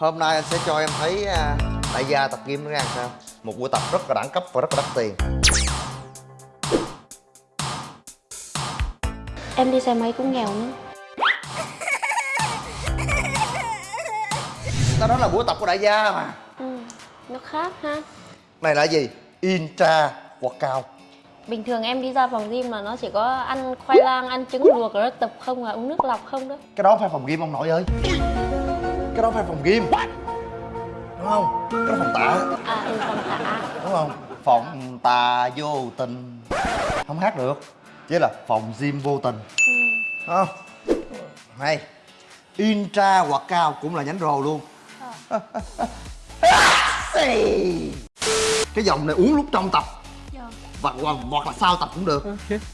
Hôm nay anh sẽ cho em thấy à, đại gia tập gym nó ra sao? Một buổi tập rất là đẳng cấp và rất là đắt tiền. Em đi xe máy cũng nghèo nữa. Đó, đó là buổi tập của đại gia mà. Ừ, Nó khác ha. Này là gì? Intra workout. Bình thường em đi ra phòng gym mà nó chỉ có ăn khoai lang, ăn trứng luộc rồi tập không à, uống nước lọc không đó. Cái đó phải phòng gym ông nội ơi Cái đó phải phòng gym Đúng không? Cái đó phòng tạ À, ừ, phòng tạ Đúng không? Phòng tà vô tình Không hát được Chỉ là phòng gym vô tình ừ. Không? Hay Intra workout cũng là nhánh rồ luôn Cái dòng này uống lúc trong tập. Và hoặc, hoặc là sau tập cũng được.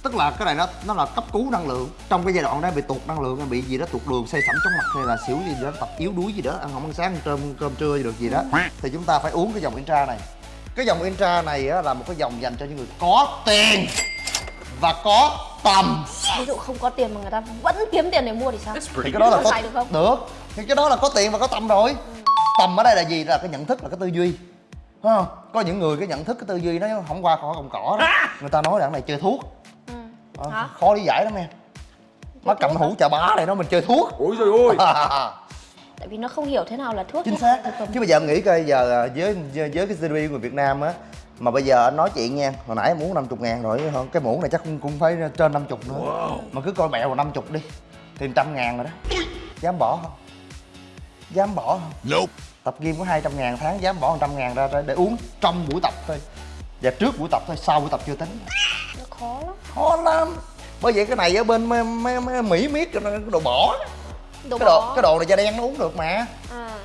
Tức là cái này nó nó là cấp cứu năng lượng. Trong cái giai đoạn đó bị tụt năng lượng bị gì đó tụt đường say sẩm chóng mặt hay là xỉu gì đó tập yếu đuối gì đó ăn không ăn sáng ăn cơm cơm trưa gì được gì đó thì chúng ta phải uống cái dòng intra này. Cái dòng intra này á, là một cái dòng dành cho những người có tiền và có tầm. Ví dụ không có tiền mà người ta vẫn kiếm tiền để mua thì sao? thì cái đó là Có được không? được. Thì cái đó là có tiền và có tầm rồi. Tầm ở đây là gì? Là cái nhận thức là cái tư duy Không? Có những người cái nhận thức cái tư duy nó không qua khỏi cọng cỏ đó. Người ta nói là này chơi thuốc. Ừ. Ờ, Hả? khó lý giải lắm em. Nó cầm hũ chà bá này nó mình chơi thuốc. Ôi trời ơi! Tại vì nó không hiểu thế nào là thuốc chính xác. Chứ bây giờ em nghĩ coi giờ à, với với cái của người Việt Nam á mà bây giờ anh nói chuyện nha hồi nãy em muốn 50 ngàn rồi cái muỗng này chắc cũng, cũng phải trên 50 nữa. Mà cứ coi mẹo vào 50 đi thì trăm ngàn rồi đó. Dám bỏ không? Dám bỏ không? Nope tập gym có 200 ngàn tháng dám bỏ 100 ngàn ra để uống trong buổi tập thôi. Và trước buổi tập thôi sau buổi tập chưa tính. Nó khó lắm. khó lắm. Bởi vậy cái này ở bên mấy, mấy, mấy mỹ miết cái đồ bỏ. Đồ cái đồ bỏ. cái đồ này da đen nó uống được mà. À,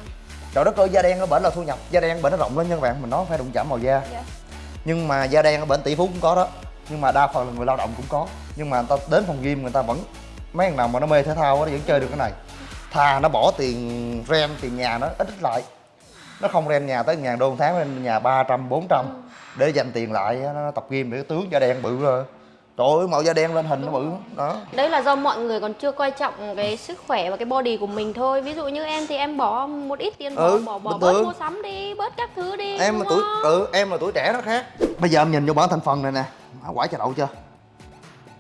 trời đất ơi da đen ở bển là thu nhập. Da đen bển nó rộng lên nha các bạn. Mình nói phải đụng chạm màu da. Dạ. nhưng mà da đen ở bển tỷ phú cũng có đó. Nhưng mà đa phần là người lao động cũng có. Nhưng mà người ta đến phòng gym người ta vẫn mấy thằng nào mà nó mê thể thao nó vẫn chơi được cái này thà nó bỏ tiền ren tiền nhà nó ít ít lại. Nó không ren nhà tới ngàn đô một tháng lên nhà 300, 400 để dành tiền lại nó tập gym để tướng da đen bự rồi. Trời ơi màu da đen lên hình nó bự đó. Đấy là do mọi người còn chưa coi trọng cái sức khỏe và cái body của mình thôi. Ví dụ như em thì em bỏ một ít tiền bỏ Ừ, bỏ bỏ bớt mua sắm đi, bớt các thứ đi. em mà tuổi ừ em là tuổi trẻ nó khác. Bây giờ em nhìn vô bản thành phần này nè quả trà đậu chưa?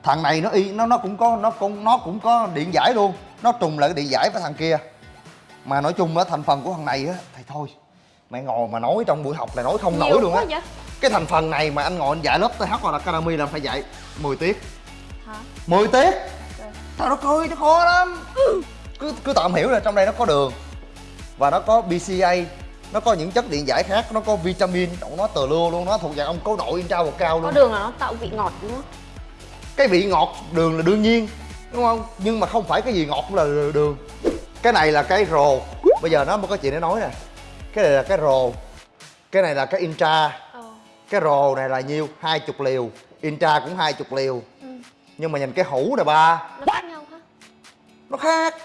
Thằng này nó y nó nó cũng có nó cũng nó cũng có điện giải luôn nó trùng lại cái điện giải với thằng kia. Mà nói chung á thành phần của thằng này á thì thôi. Mẹ ngồi mà nói trong buổi học là nói không Nhiều nổi luôn á. cái thành phần này mà anh ngồi anh dạy lớp TH hoặc là Academy là phải dạy 10 tiết. Hả? 10 tiết? Trời đất ơi nó khó lắm. Cứ cứ tạm hiểu là trong đây nó có đường. Và nó có BCA nó có những chất điện giải khác nó có vitamin nó tờ lưa luôn nó thuộc dạng ông cố nội intra vào cao Có luôn. đường là nó tạo vị ngọt đúng không? cái vị ngọt đường là đương nhiên đúng không? Nhưng mà không phải cái gì ngọt cũng là đường. Cái này là cái rồ. Bây giờ nó mới có chuyện để nói nè. Cái này là cái rồ. Cái này là cái intra. Ờ. cái rồ này là nhiêu? Hai chục liều. Intra cũng hai chục liều. Ừ. nhưng mà nhìn cái hũ này ba. Nó khác nhau hả? nó khác.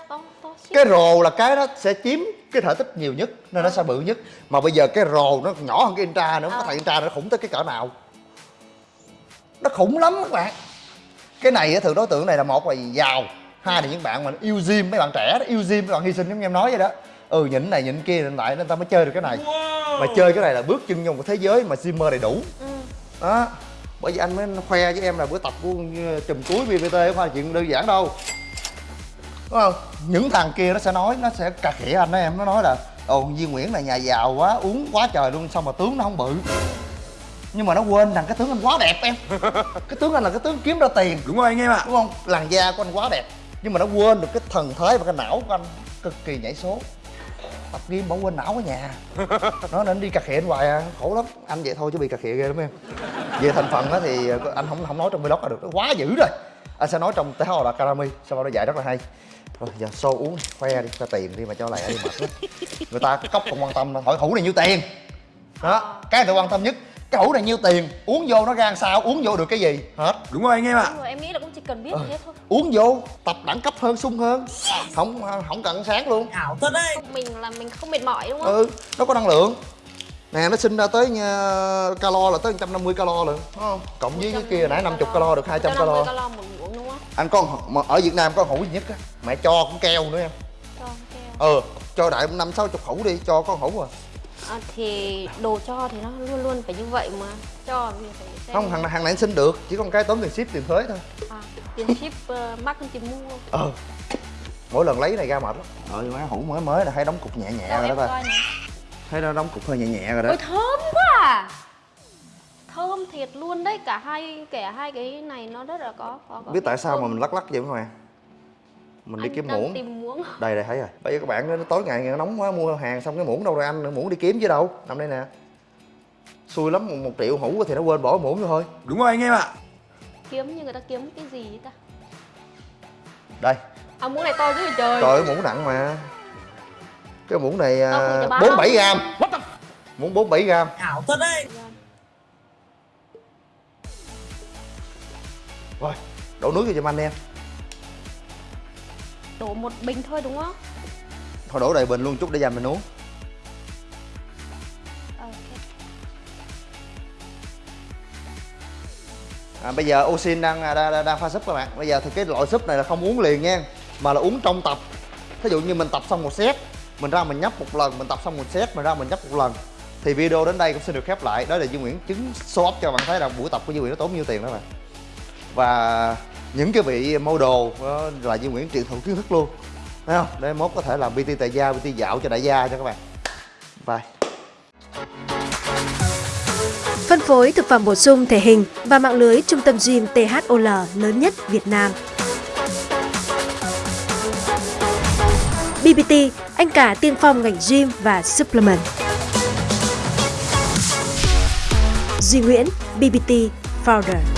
Cái rồ là cái nó sẽ chiếm cái thể tích nhiều nhất nên nó sẽ bự nhất. Mà bây giờ cái rồ nó nhỏ hơn cái intra nữa Ờ. cái thằng intra nó khủng tới cái cỡ nào. Nó khủng lắm các bạn cái này á, thường đối tượng này là một là giàu hai là những bạn mà yêu gym mấy bạn trẻ đó yêu gym mấy bạn hy sinh giống như em nói vậy đó. Ừ nhịn này nhịn kia nhịn lại nên ta mới chơi được cái này. Mà chơi cái này là bước chân vô một thế giới mà gymmer đầy đủ. Ừ. đó. Bởi vì anh mới khoe với em là bữa tập của chùm cuối BBT không phải là chuyện đơn giản đâu. Đúng không? Những thằng kia nó sẽ nói nó sẽ cà khịa anh đó em. Nó nói là ồ Duy Nguyễn là nhà giàu quá uống quá trời luôn xong mà tướng nó không bự nhưng mà nó quên rằng cái tướng anh quá đẹp em. Cái tướng anh là cái tướng kiếm ra tiền. Đúng rồi anh em ạ. Đúng không? Làn da của anh quá đẹp. Nhưng mà nó quên được cái thần thái và cái não của anh cực kỳ nhảy số. Tập gym bỏ quên não ở nhà. Nó nên đi cà khịa hoài à khổ lắm. Anh vậy thôi chứ bị cà khịa ghê lắm em. Về thành phần á thì anh không không nói trong vlog là được. Nó quá dữ rồi. Anh sẽ nói trong tế là Academy sau đó nó dạy rất là hay. Rồi giờ show uống khoe đi cho tiền đi mà cho lại đi mệt lắm người ta cốc không quan tâm hỏi hũ này nhiêu tiền? Đó cái người ta quan tâm nhất cái hũ này nhiêu tiền? Uống vô nó ra sao? Uống vô được cái gì? Hết. Đúng rồi anh em ạ. Rồi, em nghĩ là cũng chỉ cần biết thế thôi. uống vô tập đẳng cấp hơn sung hơn. Không không cần sáng luôn. Ảo thật đấy. Mình là mình không mệt mỏi đúng không? ừ nó có năng lượng. Nè nó sinh ra tới nha, calo là tới 150 calo lận đúng không? Cộng với cái kia nãy 50 calo được 200 calo 150 calo. một muỗng đúng không? anh con mà ở Việt Nam có hũ duy nhất á? Mẹ cho cũng keo nữa em Cho keo. ừ cho đại năm sáu chục hũ đi cho con hũ à à, thì đồ cho thì nó luôn luôn phải như vậy mà. Cho mình phải xem. Không hàng hàng này anh xin được chỉ còn cái tốn tiền ship tiền thuế thôi. À, tiền ship uh, mắc hơn tiền mua. Ờ mỗi lần lấy này ra mệt lắm. Nhưng mà hũ mới mới là thấy đóng cục nhẹ nhẹ Đâu, rồi đó coi này. thấy nó đóng cục hơi nhẹ nhẹ rồi đó. Ôi thơm quá à. Thơm thiệt luôn đấy Cả hai cả hai cái này nó rất là có, có, có biết tại sao mà thơm. mình lắc lắc vậy không à mình đi Anh kiếm đang muỗng. tìm muỗng. Đây đây thấy rồi. Bây giờ các bạn nó tối ngày nó nóng quá mua hàng xong cái muỗng đâu rồi anh? Muỗng đi kiếm chứ đâu. Nằm đây nè. Xui lắm một, một triệu hũ thì nó quên bỏ muỗng vô thôi. Đúng rồi anh em ạ. Kiếm như người ta kiếm cái gì ta? Đây. À muỗng này to dữ vậy trời. Trời ơi, muỗng nặng mà. Cái muỗng này à, bốn bảy gram. Muỗng bốn bảy gram. Ảo thật đấy. Rồi đổ nước vô cho anh em Đổ một bình thôi đúng không? Thôi đổ đầy bình luôn chút để dành mình uống. À, bây giờ oxin đang, à, đang, đang, đang pha súp các bạn. Bây giờ thì cái loại súp này là không uống liền nha mà là uống trong tập. Thí dụ như mình tập xong một set mình ra mình nhấp một lần mình tập xong một set mình ra mình nhấp một lần. Thì video đến đây cũng xin được khép lại. Đó là Duy Nguyễn chứng show up cho bạn thấy là buổi tập của Duy Nguyễn nó tốn nhiêu tiền đó bạn. Và những cái vị model đó là Duy Nguyễn truyền thụ kiến thức luôn thấy không để mốt có thể làm PT tại gia PT dạo cho đại gia cho các bạn bye Phân phối thực phẩm bổ sung thể hình và mạng lưới trung tâm gym THOL lớn nhất Việt Nam. BBT, anh cả tiên phong ngành gym và supplement. Duy Nguyễn, BBT Founder.